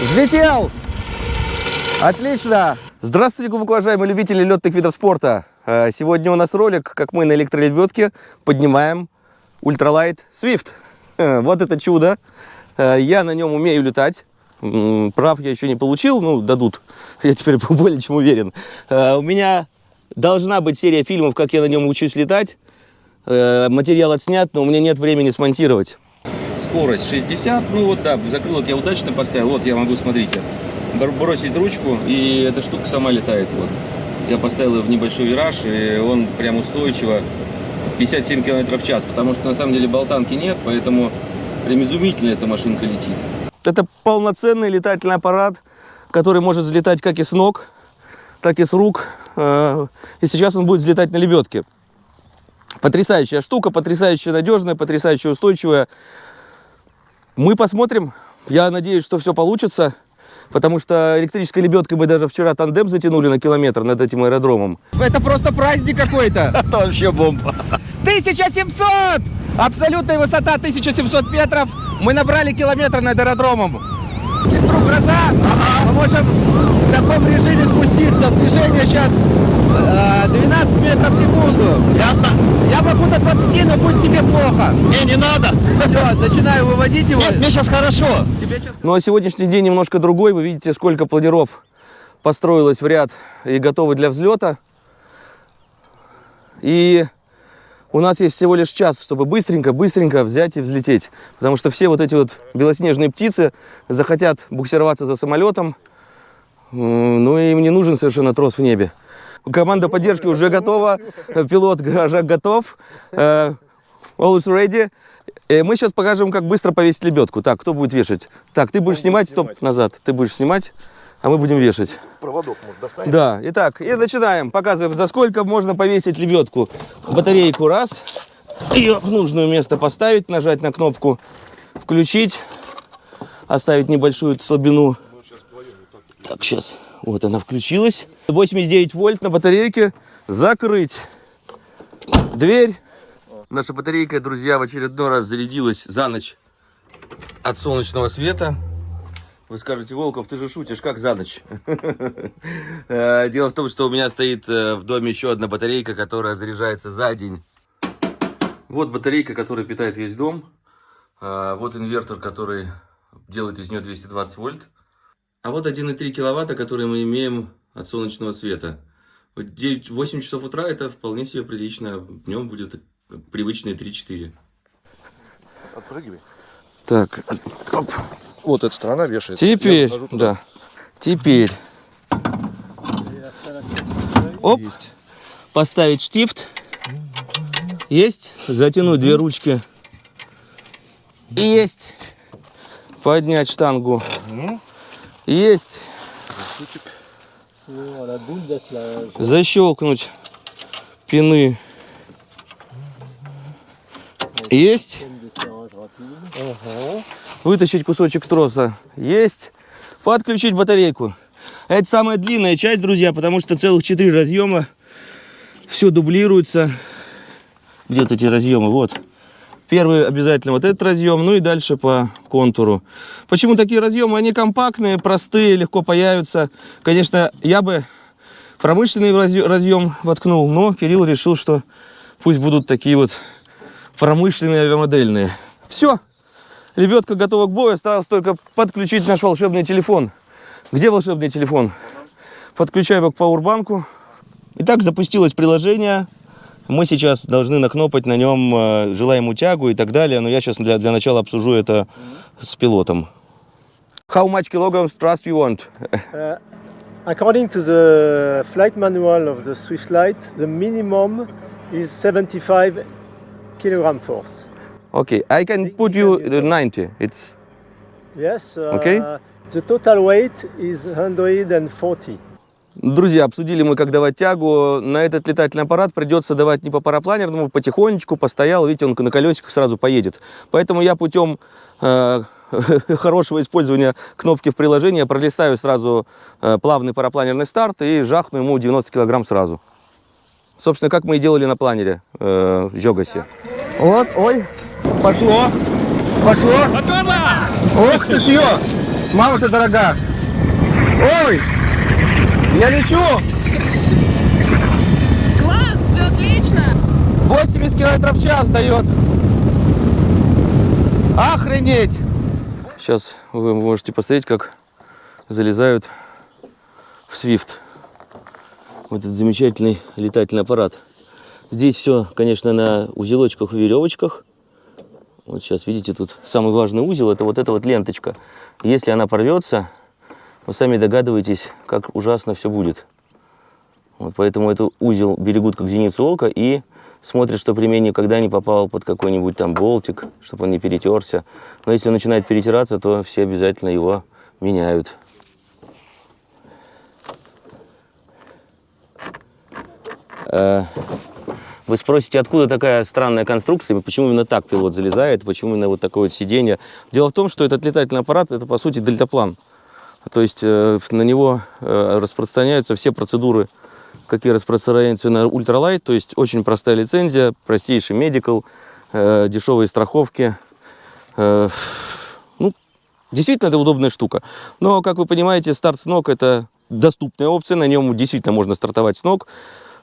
Взлетел! Отлично! Здравствуйте, глубоко уважаемые любители летных видов спорта. Э, Сегодня у нас ролик, как мы на электролебедке поднимаем ультралайт Swift. Вот это чудо. Э, Я на нем умею летать. Прав я еще не получил, ну, дадут. Я теперь более чем уверен. Э, У меня должна быть серия фильмов, как я на нем учусь летать. Материал отснят, но у меня нет времени смонтировать. Скорость 60, ну вот да, закрылок я удачно поставил, вот я могу, смотрите, бр- бросить ручку, и эта штука сама летает, вот. Я поставил ее в небольшой вираж, и он прям устойчиво 57 км в час, потому что на самом деле болтанки нет, поэтому прям изумительно эта машинка летит. Это полноценный летательный аппарат, который может взлетать как и с ног, так и с рук, э, и сейчас он будет взлетать на лебедке. Потрясающая штука, потрясающе надежная, потрясающе устойчивая. Мы посмотрим. Я надеюсь, что все получится. Потому что электрической лебедкой мы даже вчера тандем затянули на километр над этим аэродромом. Это просто праздник какой-то. Это вообще бомба. 1700! Абсолютная высота 1700 метров. Мы набрали километр над аэродромом. Вдруг гроза, мы можем в таком режиме спуститься. Снижение сейчас 12 метров в секунду. Ясно? Я могу до 20, но будет тебе плохо. Не, не надо. Все, начинаю выводить его. Нет, мне сейчас хорошо. Тебе сейчас... Ну а сегодняшний день немножко другой. Вы видите, сколько планиров построилось в ряд и готовы для взлета. И у нас есть всего лишь час, чтобы быстренько-быстренько взять и взлететь. Потому что все вот эти вот белоснежные птицы захотят буксироваться за самолетом. Ну и им не нужен совершенно трос в небе. Команда поддержки уже готова, пилот гаража готов. Э, All is ready. Э, Мы сейчас покажем, как быстро повесить лебедку. Так, кто будет вешать? Так, ты будешь снимать, стоп, назад. Ты будешь снимать, а мы будем вешать. Проводок может достанет. Да, итак, и начинаем. Показываем, за сколько можно повесить лебедку. Батарейку раз, ее в нужное место поставить, нажать на кнопку включить, оставить небольшую слабину. Так, сейчас, вот она включилась. 89 вольт на батарейке. Закрыть дверь. Наша батарейка, друзья, в очередной раз зарядилась за ночь от солнечного света. Вы скажете, Волков, ты же шутишь, как за ночь? Э, Дело в том, что у меня стоит э, в доме еще одна батарейка, которая заряжается за день. Вот батарейка, которая питает весь дом. Э, Вот инвертор, который делает из нее 220 вольт. А вот 1,3 киловатта, который мы имеем от солнечного света. Вот 9, 8 часов утра это вполне себе прилично. Днем будет привычные 3-4. Отпрыгивай. Так, оп. Вот эта сторона вешается. Теперь, да. Теперь. Оп. Поставить штифт. Есть. Затянуть две ручки. Есть. Поднять штангу. Есть. Защелкнуть пины. Есть. Вытащить кусочек троса. Есть. Подключить батарейку. Это самая длинная часть, друзья, потому что целых 4 разъема. Все дублируется. Где-то эти разъемы? Вот. Первый обязательно вот этот разъем, ну и дальше по контуру. Почему такие разъемы? Они компактные, простые, легко появятся. Конечно, я бы промышленный разъ- разъем воткнул, но Кирилл решил, что пусть будут такие вот промышленные авиамодельные. Все. Лебедка готова к бою. Осталось только подключить наш волшебный телефон. Где волшебный телефон? Подключаю его к пауэрбанку. Итак, запустилось приложение. Мы сейчас должны накнопать на нем э, желаемую тягу и так далее. Но я сейчас для, для начала обсужу это с пилотом. How much kilograms thrust you want? Uh, according to the flight manual of the Swift Light, the minimum is 75 kilogram force. Okay, I can put you the 90. It's Yes. Uh, Okay. The total weight is 140. Друзья, обсудили мы, как давать тягу. На этот летательный аппарат придется давать не по парапланерному, потихонечку, постоял. Видите, он на колесиках сразу поедет. Поэтому я путем э, хорошего использования кнопки в приложении пролистаю сразу э, плавный парапланерный старт и жахну ему 90 килограмм сразу. Собственно, как мы и делали на планере э, в Жогасе. Вот, ой, пошло, пошло. Ох ты ж ё! Мама, ты дорога. Ой, я лечу. Класс, все отлично. 80 километров в час дает. Охренеть! Сейчас вы можете посмотреть, как залезают в Swift. Вот этот замечательный летательный аппарат. Здесь все, конечно, на узелочках и веревочках. Вот сейчас, видите, тут самый важный узел, это вот эта вот ленточка. Если она порвется, вы сами догадываетесь, как ужасно все будет. Вот поэтому этот узел берегут как зеницу ока и смотрят, что ремень никогда не попал под какой-нибудь там болтик, чтобы он не перетерся. Но если он начинает перетираться, то все обязательно его меняют. Э, Вы спросите, откуда такая странная конструкция, почему именно так пилот залезает, почему именно вот такое вот сиденье. Дело в том, что этот летательный аппарат, это по сути дельтаплан. То есть э, на него э, распространяются все процедуры, какие распространяются на ультралайт. То есть очень простая лицензия, простейший медикал, э, дешевые страховки. Ну, действительно, это удобная штука. Но, как вы понимаете, старт с ног – это доступная опция. На нем действительно можно стартовать с ног.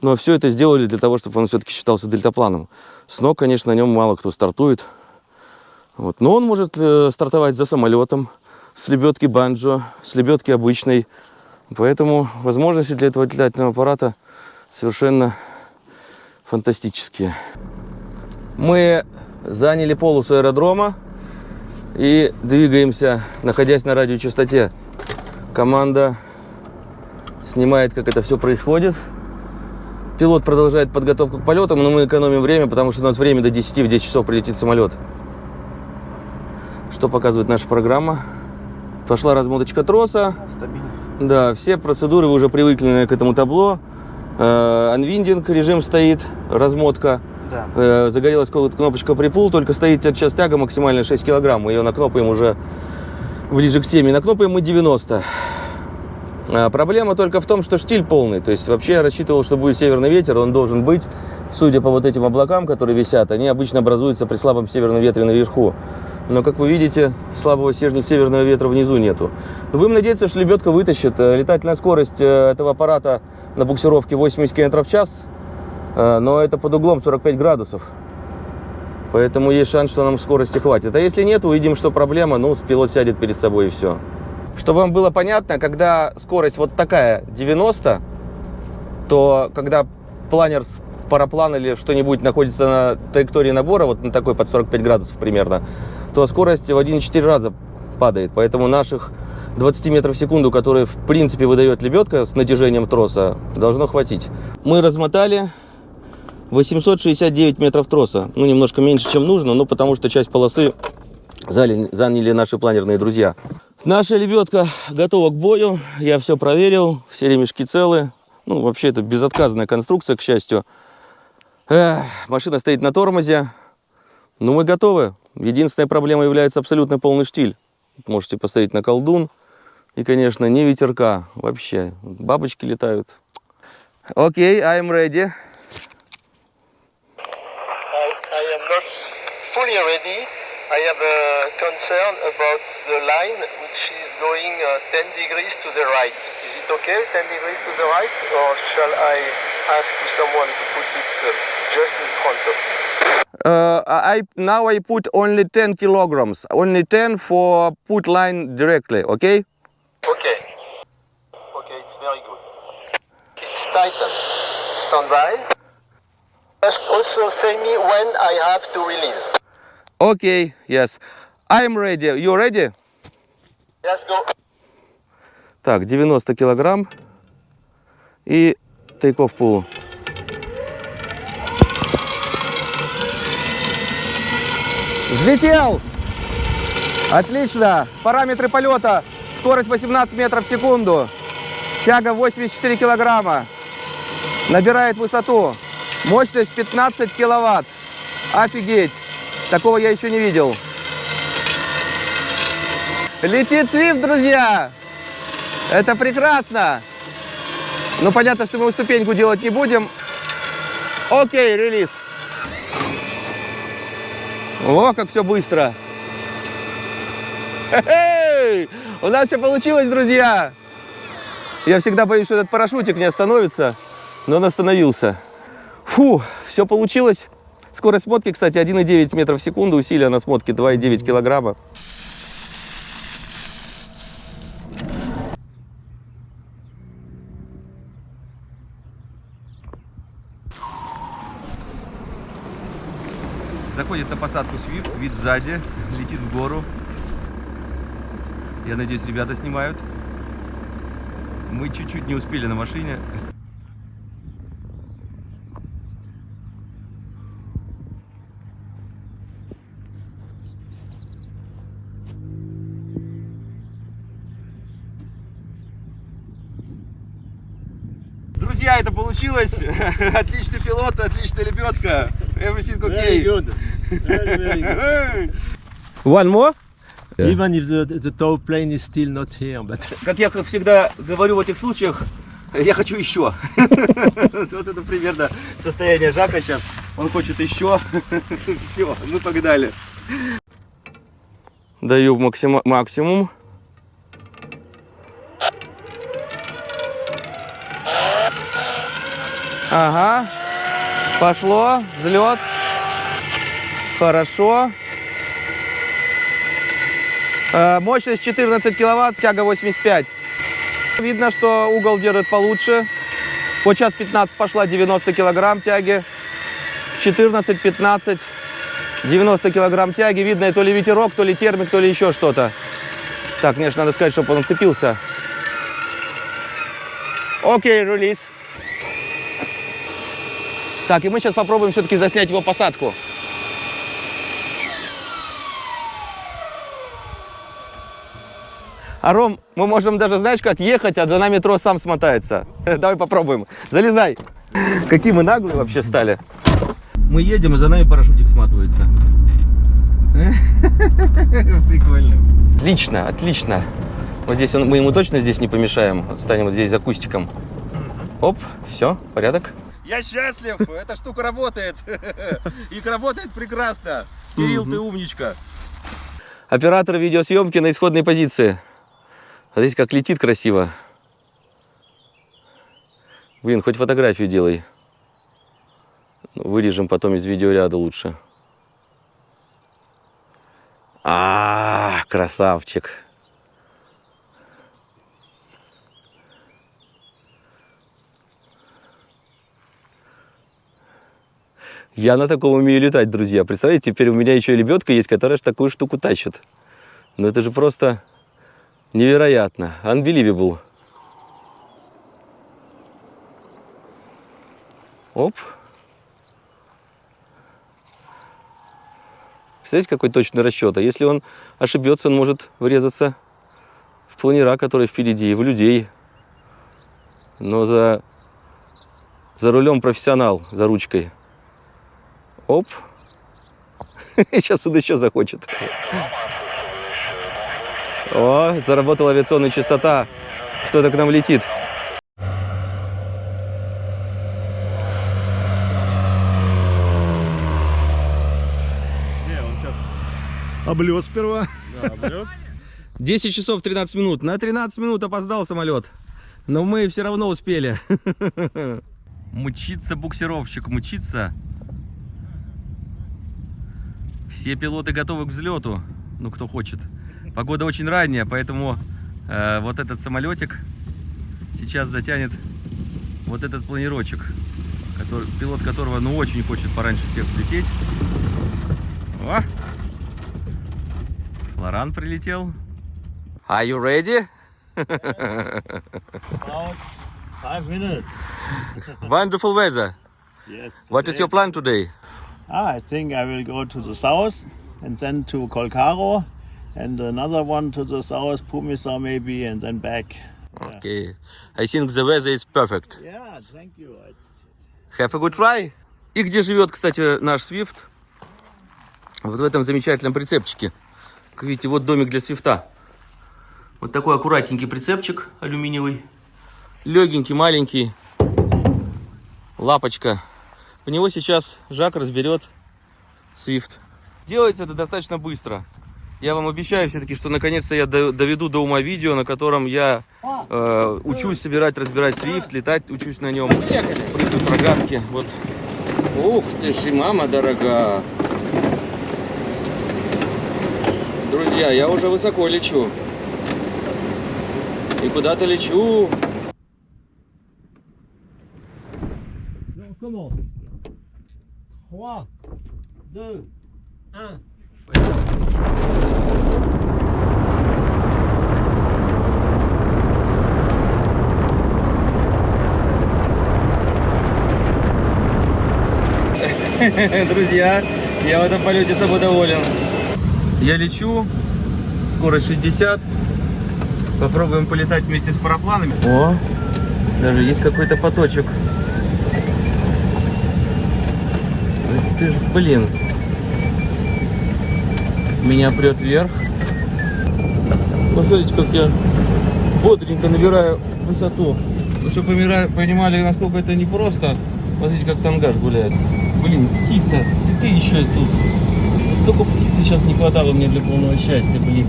Но все это сделали для того, чтобы он все-таки считался дельтапланом. С ног, конечно, на нем мало кто стартует. Вот. Но он может стартовать за самолетом, с лебедки банджо, с лебедки обычной. Поэтому возможности для этого летательного аппарата совершенно фантастические. Мы заняли полосу аэродрома и двигаемся, находясь на радиочастоте. Команда снимает, как это все происходит. Пилот продолжает подготовку к полетам, но мы экономим время, потому что у нас время до 10, в 10 часов прилетит самолет. Что показывает наша программа? Пошла размоточка троса. Стабильно. Да, все процедуры вы уже привыкли к этому табло. Э, Анвиндинг режим стоит, размотка. Да. Э, Загорелась кнопочка припул, только стоит сейчас тяга максимально 6 килограмм. Мы ее накнопаем уже ближе к теме. Накнопаем мы 90. А, Проблема только в том, что штиль полный. То есть вообще я рассчитывал, что будет северный ветер, он должен быть. Судя по вот этим облакам, которые висят, они обычно образуются при слабом северном ветре наверху. Но, как вы видите, слабого северного ветра внизу нету. Но будем надеяться, что лебедка вытащит. Э, Летательная скорость э, этого аппарата на буксировке 80 км в час, э, но это под углом 45 градусов. Поэтому есть шанс, что нам скорости хватит. А если нет, увидим, что проблема, ну, пилот сядет перед собой и все. Чтобы вам было понятно, когда скорость вот такая 90, то когда планер с параплан или что-нибудь находится на траектории набора, вот на такой под 45 градусов примерно, то скорость в 1,4 раза падает. Поэтому наших 20 метров в секунду, которые в принципе выдает лебедка с натяжением троса, должно хватить. Мы размотали 869 метров троса. Ну, немножко меньше, чем нужно, но потому что часть полосы заняли, наши планерные друзья. Наша лебедка готова к бою. Я все проверил, все ремешки целы. Ну, вообще, это безотказная конструкция, к счастью. Эх, машина стоит на тормозе. Но мы готовы. Единственная проблема является абсолютно полный штиль. Можете посмотреть на колдун. И, конечно, не ветерка. Вообще, бабочки летают. Окей, I'm ready. I, I am not fully ready. I have a concern about the line which is going uh, 10 degrees to the right. Is it okay, 10 degrees to the right, or shall I ask to someone to put it uh, just in front of me? Uh, I now I put only 10 kilograms, only 10 for put line directly, okay? Okay. Okay, it's very good. It's tightened. Stand by. Just also say me when I have to release. Okay, yes. I'm ready. You ready? Let's go. Так, 90 килограмм и тейков пулу. Взлетел! Отлично! Параметры полета. Скорость 18 метров в секунду. Тяга 84 килограмма. Набирает высоту. Мощность 15 киловатт. Офигеть! Такого я еще не видел. Летит Свифт, друзья! Это прекрасно! Ну, понятно, что мы ступеньку делать не будем. Окей, релиз. О, как все быстро. Хе-хей! У нас все получилось, друзья! Я всегда боюсь, что этот парашютик не остановится, но он остановился. Фу, все получилось. Скорость смотки, кстати, 1,9 метров в секунду, усилие на смотке 2,9 килограмма. Заходит на посадку Swift, вид сзади, летит в гору. Я надеюсь, ребята снимают. Мы чуть-чуть не успели на машине. Получилось. Отличный пилот, отличная лебедка. Everything okay. Very good. Very, very good. One more? Yeah. Even if the, the tow plane is still not here, but Как я как всегда говорю в этих случаях, я хочу еще. Вот это примерно состояние Жака сейчас. Он хочет еще. Все, мы погнали. Даю максимум. Ага. Пошло. Взлет. Хорошо. Э, Мощность 14 киловатт, тяга 85. Видно, что угол держит получше. Вот сейчас 15 пошла, 90 килограмм тяги. 14, 15, 90 килограмм тяги. Видно, то ли ветерок, то ли термик, то ли еще что-то. Так, конечно, надо сказать, чтобы он уцепился. Окей, релиз. Так, и мы сейчас попробуем все-таки заснять его посадку. А Ром, мы можем даже, знаешь, как ехать, а за нами трос сам смотается. Давай попробуем. Залезай. Какие мы наглые вообще стали. Мы едем, и за нами парашютик сматывается. Прикольно. Отлично, отлично. Вот здесь он, мы ему точно здесь не помешаем. Станем вот здесь за кустиком. Оп, все, порядок. Я счастлив, эта штука работает. И работает прекрасно. Кирилл, ты умничка. Оператор видеосъемки на исходной позиции. А здесь как летит красиво. Блин, хоть фотографию делай. Ну, Вырежем потом из видеоряда лучше. А, красавчик. Я на таком умею летать, друзья. Представляете, теперь у меня еще и лебедка есть, которая ж такую штуку тащит. Ну это же просто невероятно. Unbelievable. Оп. Представляете, какой точный расчет. А если он ошибется, он может врезаться в планера, которые впереди, и в людей. Но за, за рулем профессионал, за ручкой. Оп. Сейчас он еще захочет. О, заработала авиационная частота. Кто-то к нам летит. Облет сперва. 10 часов 13 минут. На 13 минут опоздал самолет. Но мы все равно успели. Мучиться буксировщик, мучиться. Все пилоты готовы к взлету. Ну, кто хочет. Погода очень ранняя, поэтому э, вот этот самолетик сейчас затянет вот этот планирочек, который, пилот которого ну очень хочет пораньше всех взлететь. О! Лоран прилетел. Are you ready? About five minutes. Wonderful weather. Yes. What is your plan today? Ah, I think I will go to the south and then to Kolkaro and another one to the south, Pumisar maybe, and then back. Okay. I think the weather is perfect. Yeah, thank you. Have a good try. И где живет, кстати, наш Свифт? Вот в этом замечательном прицепчике. Как видите, вот домик для Свифта. Вот такой аккуратненький прицепчик алюминиевый. Легенький, маленький. Лапочка. В него сейчас Жак разберет Свифт. Делается это достаточно быстро. Я вам обещаю все-таки, что наконец-то я до- доведу до ума видео, на котором я э, учусь собирать, разбирать свифт, летать учусь на нем. Прыгаю с рогатки. Вот. Ух ты ж, и мама дорога. Друзья, я уже высоко лечу. И куда-то лечу. On commence. 3, 2, 1. Друзья, я в этом полете собой доволен. Я лечу, скорость 60. Попробуем полетать вместе с парапланами. О, даже есть какой-то поточек. Ты ж, блин. Меня прет вверх. Посмотрите, как я бодренько набираю высоту. Ну, чтобы понимали, насколько это непросто, смотрите, как тангаж гуляет. Блин, птица, и ты еще и тут. Только птицы сейчас не хватало мне для полного счастья, блин.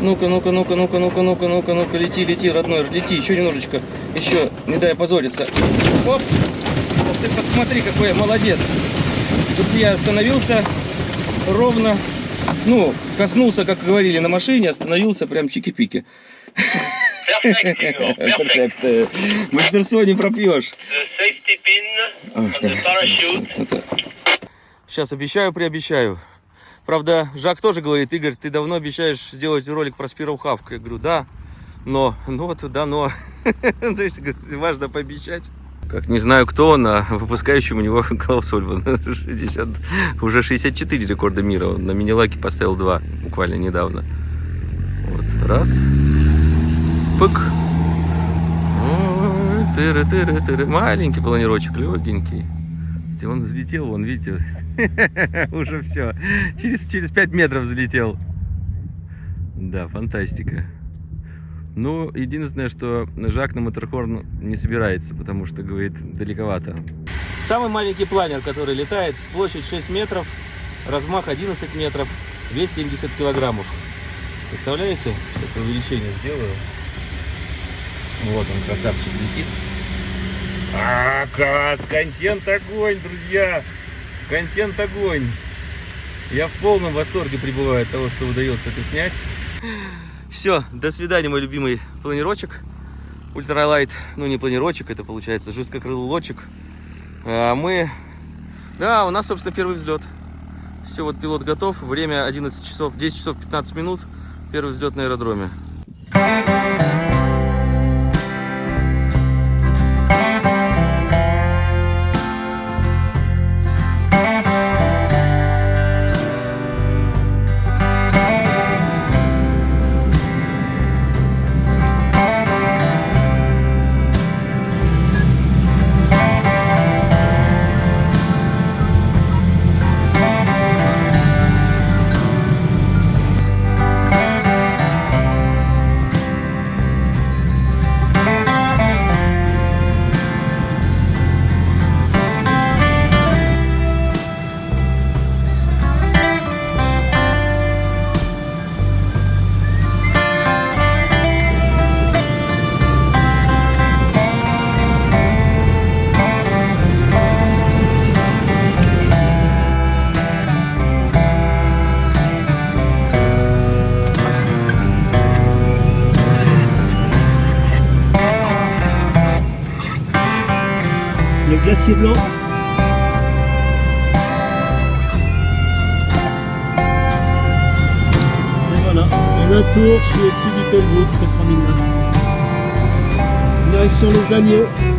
Ну-ка, ну-ка, ну-ка, ну-ка, ну-ка, ну-ка, ну-ка, ну-ка, лети, лети, родной, лети, еще немножечко, еще, не дай опозориться. Оп! Ты посмотри, какой я молодец. Тут я остановился ровно, ну, коснулся, как говорили на машине, остановился прям чики-пики. Перфект. Мастерство не пропьешь. Сейчас обещаю, приобещаю. Правда, Жак тоже говорит, Игорь, ты давно обещаешь сделать ролик про Спиров Хавк. Я говорю, да, но, ну вот, да, но. То есть, важно пообещать. Как не знаю кто он, а выпускающим у него Клаус Ольван. 60, уже 64 рекорда мира. Он на мини-лаке поставил два буквально недавно. Вот, раз. Пык. Тыры-тыры-тыры. Маленький планирочек, легенький. Он взлетел, вон, видите, уже все. Через, через 5 метров взлетел. Да, фантастика. Ну, единственное, что Жак на Матерхорн не собирается, потому что, говорит, далековато. Самый маленький планер, который летает, площадь 6 метров, размах 11 метров, вес 70 килограммов. Представляете? Сейчас увеличение сделаю. Вот он, красавчик, летит. А, класс! Контент огонь, друзья! Контент огонь! Я в полном восторге пребываю от того, что удается это снять. Все, до свидания, мой любимый планирочек. Ультралайт, ну не планирочек, это получается жесткокрылый лодчик. А мы, да, у нас, собственно, первый взлет. Все, вот пилот готов. Время 11 часов, 10 часов 15 минут. Первый взлет на аэродроме. Le Direction les agneaux.